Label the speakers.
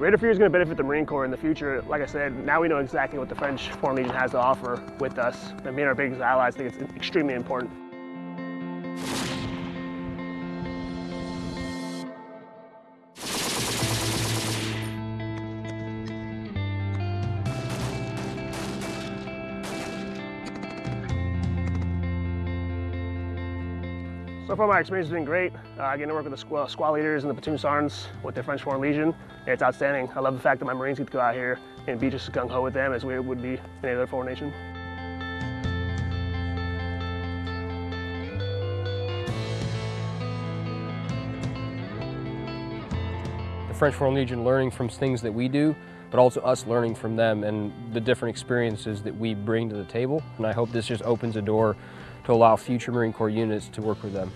Speaker 1: Raider Fury is going to benefit the Marine Corps in the future. Like I said, now we know exactly what the French Foreign Legion has to offer with us. And being our biggest allies, I think it's extremely important. So far my experience has been great. Uh, I get to work with the squad leaders and the platoon sergeants with the French Foreign Legion. It's outstanding. I love the fact that my Marines get to go out here and be just as gung-ho with them as we would be in any other foreign nation.
Speaker 2: The French Foreign Legion learning from things that we do, but also us learning from them and the different experiences that we bring to the table. And I hope this just opens a door to allow future Marine Corps units to work with them.